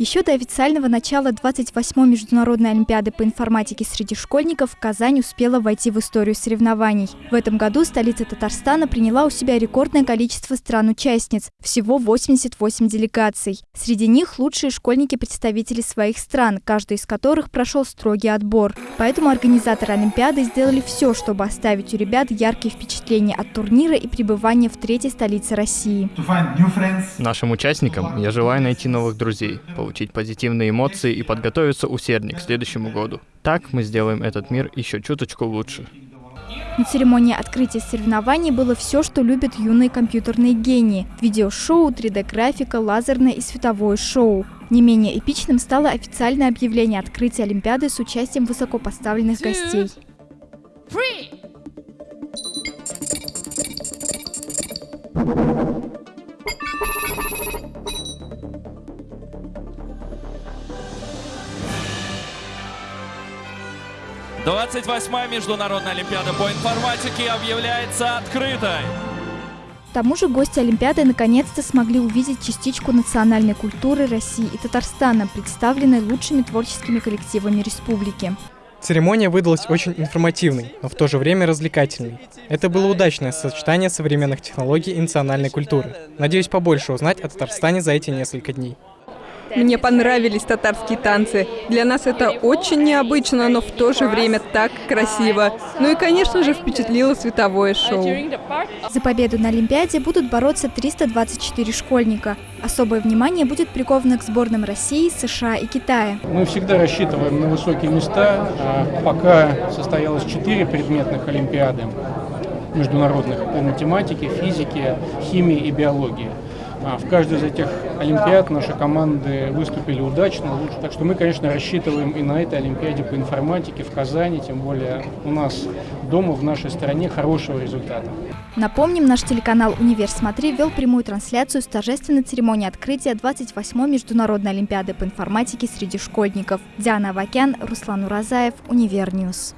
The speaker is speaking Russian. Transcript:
Еще до официального начала 28-й международной олимпиады по информатике среди школьников Казань успела войти в историю соревнований. В этом году столица Татарстана приняла у себя рекордное количество стран-участниц – всего 88 делегаций. Среди них лучшие школьники-представители своих стран, каждый из которых прошел строгий отбор. Поэтому организаторы Олимпиады сделали все, чтобы оставить у ребят яркие впечатления от турнира и пребывания в третьей столице России. Нашим участникам я желаю найти новых друзей, получить позитивные эмоции и подготовиться усерднее к следующему году. Так мы сделаем этот мир еще чуточку лучше. На церемонии открытия соревнований было все, что любят юные компьютерные гении. Видеошоу, 3D-графика, лазерное и световое шоу. Не менее эпичным стало официальное объявление открытия Олимпиады с участием высокопоставленных гостей. Three. 28-я международная олимпиада по информатике объявляется открытой. К тому же гости Олимпиады наконец-то смогли увидеть частичку национальной культуры России и Татарстана, представленной лучшими творческими коллективами республики. Церемония выдалась очень информативной, но в то же время развлекательной. Это было удачное сочетание современных технологий и национальной культуры. Надеюсь побольше узнать о Татарстане за эти несколько дней. Мне понравились татарские танцы. Для нас это очень необычно, но в то же время так красиво. Ну и, конечно же, впечатлило световое шоу. За победу на Олимпиаде будут бороться 324 школьника. Особое внимание будет приковано к сборным России, США и Китая. Мы всегда рассчитываем на высокие места. А пока состоялось 4 предметных Олимпиады международных по математике, физике, химии и биологии. А в каждой из этих Олимпиад наши команды выступили удачно, лучше. Так что мы, конечно, рассчитываем и на этой Олимпиаде по информатике в Казани, тем более у нас дома, в нашей стране, хорошего результата. Напомним, наш телеканал «Универ Смотри» вел прямую трансляцию с торжественной церемонии открытия 28-й Международной Олимпиады по информатике среди школьников. Диана Авакян, Руслан Уразаев, Универньюз.